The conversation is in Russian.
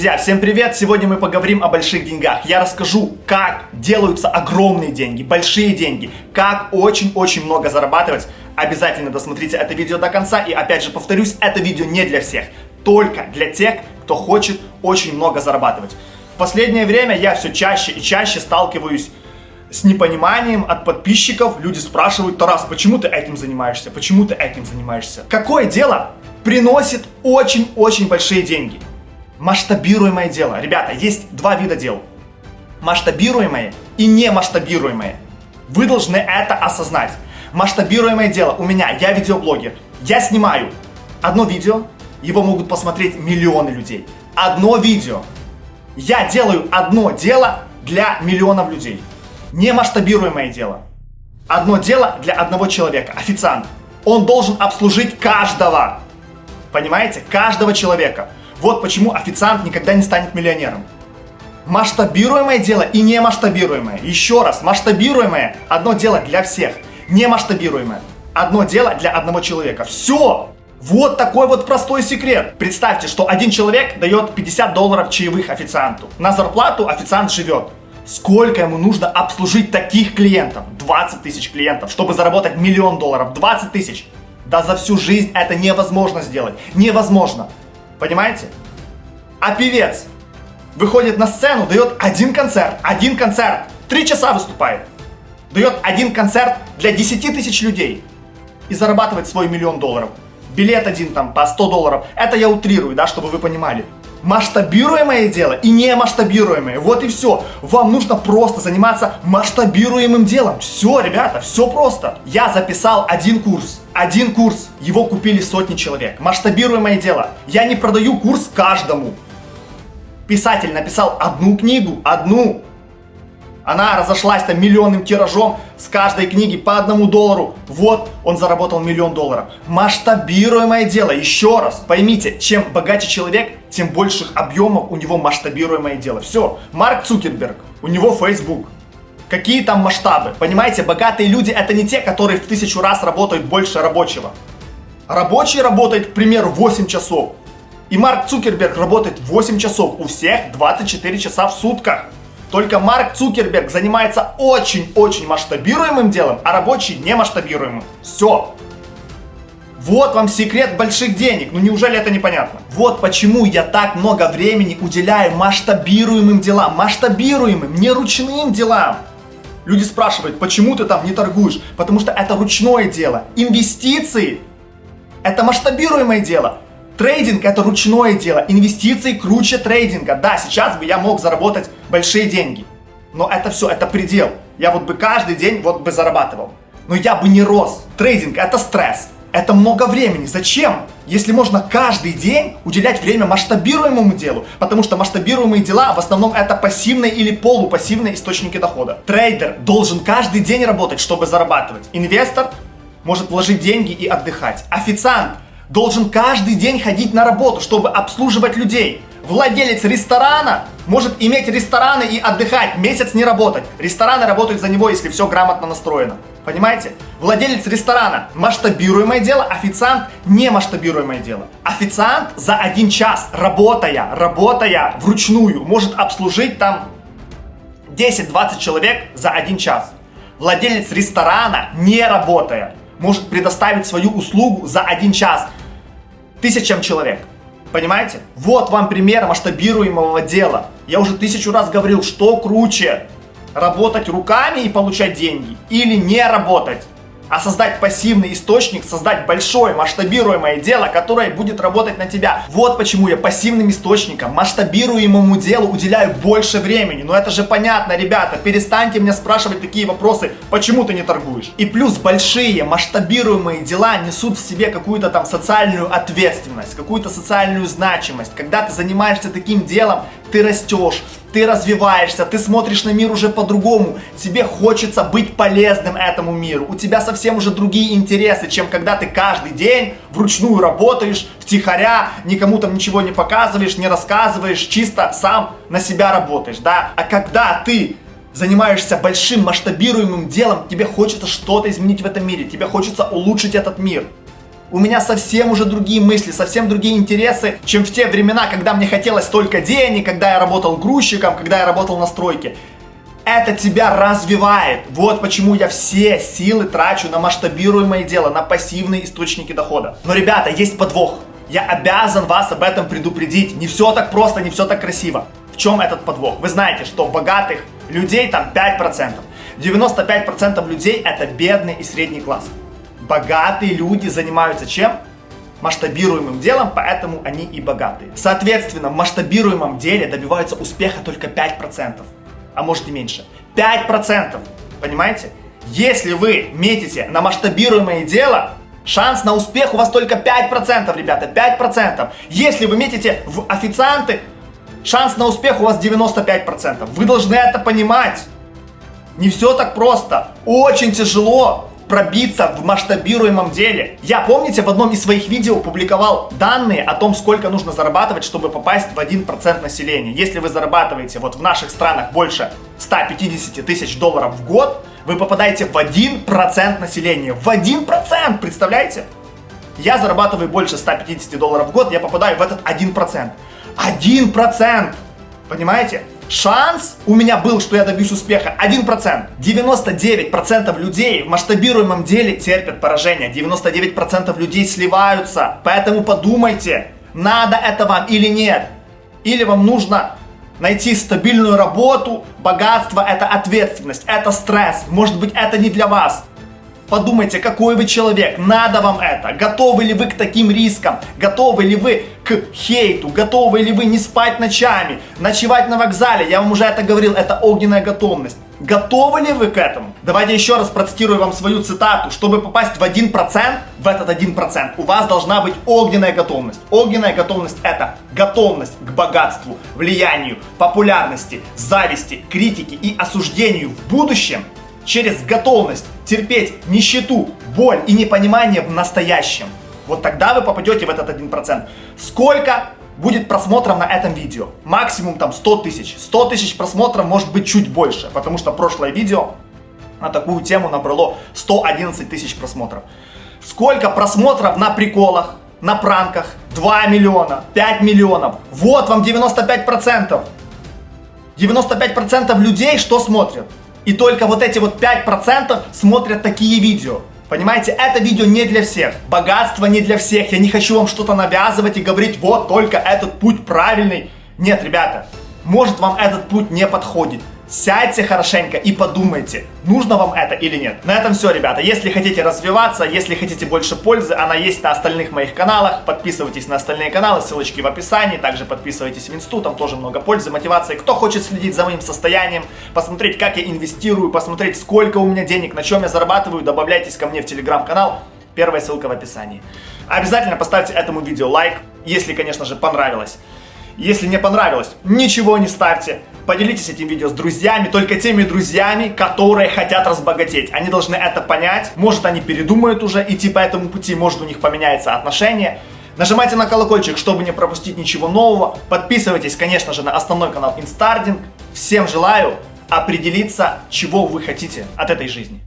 Друзья, всем привет! Сегодня мы поговорим о больших деньгах. Я расскажу, как делаются огромные деньги, большие деньги, как очень-очень много зарабатывать. Обязательно досмотрите это видео до конца. И опять же повторюсь, это видео не для всех, только для тех, кто хочет очень много зарабатывать. В последнее время я все чаще и чаще сталкиваюсь с непониманием от подписчиков. Люди спрашивают, Тарас, почему ты этим занимаешься? Почему ты этим занимаешься? Какое дело приносит очень-очень большие деньги? Масштабируемое дело. Ребята, есть два вида дел. Масштабируемое и немасштабируемое. Вы должны это осознать. Масштабируемое дело у меня, я видеоблогер. Я снимаю одно видео, его могут посмотреть миллионы людей. Одно видео. Я делаю одно дело для миллионов людей. Немасштабируемое дело. Одно дело для одного человека, официант. Он должен обслужить каждого. Понимаете? Каждого человека. Вот почему официант никогда не станет миллионером. Масштабируемое дело и не масштабируемое. Еще раз, масштабируемое одно дело для всех, не масштабируемое одно дело для одного человека. Все! Вот такой вот простой секрет. Представьте, что один человек дает 50 долларов чаевых официанту. На зарплату официант живет. Сколько ему нужно обслужить таких клиентов? 20 тысяч клиентов, чтобы заработать миллион долларов. 20 тысяч. Да за всю жизнь это невозможно сделать. Невозможно. Понимаете? А певец выходит на сцену, дает один концерт, один концерт, три часа выступает. Дает один концерт для 10 тысяч людей и зарабатывает свой миллион долларов. Билет один там по 100 долларов. Это я утрирую, да, чтобы вы понимали масштабируемое дело и не масштабируемое. Вот и все. Вам нужно просто заниматься масштабируемым делом. Все, ребята, все просто. Я записал один курс. Один курс. Его купили сотни человек. Масштабируемое дело. Я не продаю курс каждому. Писатель написал одну книгу, одну. Она разошлась там миллионным тиражом с каждой книги по одному доллару. Вот он заработал миллион долларов. Масштабируемое дело. Еще раз, поймите, чем богаче человек, тем больших объемов у него масштабируемое дело. Все. Марк Цукерберг, у него Facebook. Какие там масштабы? Понимаете, богатые люди это не те, которые в тысячу раз работают больше рабочего. Рабочий работает, к примеру, 8 часов. И Марк Цукерберг работает 8 часов. У всех 24 часа в сутках. Только Марк Цукерберг занимается очень-очень масштабируемым делом, а рабочий не масштабируемым. Все. Вот вам секрет больших денег. Ну неужели это непонятно? Вот почему я так много времени уделяю масштабируемым делам. Масштабируемым, не ручным делам. Люди спрашивают, почему ты там не торгуешь? Потому что это ручное дело. Инвестиции – это масштабируемое дело. Трейдинг это ручное дело, инвестиции круче трейдинга. Да, сейчас бы я мог заработать большие деньги, но это все, это предел. Я вот бы каждый день вот бы зарабатывал, но я бы не рос. Трейдинг это стресс, это много времени. Зачем? Если можно каждый день уделять время масштабируемому делу, потому что масштабируемые дела в основном это пассивные или полупассивные источники дохода. Трейдер должен каждый день работать, чтобы зарабатывать. Инвестор может вложить деньги и отдыхать. Официант должен каждый день ходить на работу, чтобы обслуживать людей. Владелец ресторана может иметь рестораны и отдыхать, месяц не работать. Рестораны работают за него, если все грамотно настроено. Понимаете? Владелец ресторана – масштабируемое дело, официант – не масштабируемое дело. Официант за один час, работая, работая вручную, может обслужить там 10-20 человек за один час. Владелец ресторана, не работая, может предоставить свою услугу за один час тысячам человек. Понимаете? Вот вам пример масштабируемого дела. Я уже тысячу раз говорил, что круче. Работать руками и получать деньги или не работать а создать пассивный источник, создать большое масштабируемое дело, которое будет работать на тебя. Вот почему я пассивным источником, масштабируемому делу уделяю больше времени. Но это же понятно, ребята, перестаньте меня спрашивать такие вопросы, почему ты не торгуешь. И плюс большие масштабируемые дела несут в себе какую-то там социальную ответственность, какую-то социальную значимость. Когда ты занимаешься таким делом, ты растешь, ты развиваешься, ты смотришь на мир уже по-другому, тебе хочется быть полезным этому миру, у тебя совсем уже другие интересы, чем когда ты каждый день вручную работаешь, втихаря, никому там ничего не показываешь, не рассказываешь, чисто сам на себя работаешь, да, а когда ты занимаешься большим масштабируемым делом, тебе хочется что-то изменить в этом мире, тебе хочется улучшить этот мир. У меня совсем уже другие мысли, совсем другие интересы, чем в те времена, когда мне хотелось только денег, когда я работал грузчиком, когда я работал на стройке. Это тебя развивает. Вот почему я все силы трачу на масштабируемое дело, на пассивные источники дохода. Но, ребята, есть подвох. Я обязан вас об этом предупредить. Не все так просто, не все так красиво. В чем этот подвох? Вы знаете, что богатых людей там 5%. 95% людей это бедный и средний класс богатые люди занимаются чем? масштабируемым делом, поэтому они и богатые. Соответственно, в масштабируемом деле добиваются успеха только 5%, а может и меньше. 5%, понимаете? Если вы метите на масштабируемое дело, шанс на успех у вас только 5%, ребята, 5%. Если вы метите в официанты, шанс на успех у вас 95%. Вы должны это понимать. Не все так просто. Очень тяжело пробиться в масштабируемом деле. Я, помните, в одном из своих видео публиковал данные о том, сколько нужно зарабатывать, чтобы попасть в 1% населения. Если вы зарабатываете вот в наших странах больше 150 тысяч долларов в год, вы попадаете в 1% населения. В 1%, представляете? Я зарабатываю больше 150 долларов в год, я попадаю в этот 1%. 1%! Понимаете? Шанс у меня был, что я добьюсь успеха 1%. 99% людей в масштабируемом деле терпят поражение. 99% людей сливаются. Поэтому подумайте, надо это вам или нет. Или вам нужно найти стабильную работу, богатство это ответственность, это стресс. Может быть это не для вас. Подумайте, какой вы человек, надо вам это, готовы ли вы к таким рискам, готовы ли вы к хейту, готовы ли вы не спать ночами, ночевать на вокзале, я вам уже это говорил, это огненная готовность. Готовы ли вы к этому? Давайте еще раз процитирую вам свою цитату. Чтобы попасть в 1%, в этот 1%, у вас должна быть огненная готовность. Огненная готовность это готовность к богатству, влиянию, популярности, зависти, критике и осуждению в будущем через готовность терпеть нищету, боль и непонимание в настоящем. Вот тогда вы попадете в этот 1%. Сколько будет просмотров на этом видео? Максимум там 100 тысяч. 100 тысяч просмотров может быть чуть больше, потому что прошлое видео на такую тему набрало 111 тысяч просмотров. Сколько просмотров на приколах, на пранках? 2 миллиона, 5 миллионов. Вот вам 95%. 95% людей что смотрят? И только вот эти вот 5% смотрят такие видео. Понимаете, это видео не для всех. Богатство не для всех. Я не хочу вам что-то навязывать и говорить, вот только этот путь правильный. Нет, ребята, может вам этот путь не подходит. Сядьте хорошенько и подумайте, нужно вам это или нет. На этом все, ребята. Если хотите развиваться, если хотите больше пользы, она есть на остальных моих каналах. Подписывайтесь на остальные каналы, ссылочки в описании. Также подписывайтесь в инсту, там тоже много пользы, мотивации. Кто хочет следить за моим состоянием, посмотреть, как я инвестирую, посмотреть, сколько у меня денег, на чем я зарабатываю, добавляйтесь ко мне в телеграм-канал. Первая ссылка в описании. Обязательно поставьте этому видео лайк, если, конечно же, понравилось. Если не понравилось, ничего не ставьте. Поделитесь этим видео с друзьями, только теми друзьями, которые хотят разбогатеть. Они должны это понять. Может, они передумают уже идти по этому пути, может, у них поменяется отношение. Нажимайте на колокольчик, чтобы не пропустить ничего нового. Подписывайтесь, конечно же, на основной канал Инстардинг. Всем желаю определиться, чего вы хотите от этой жизни.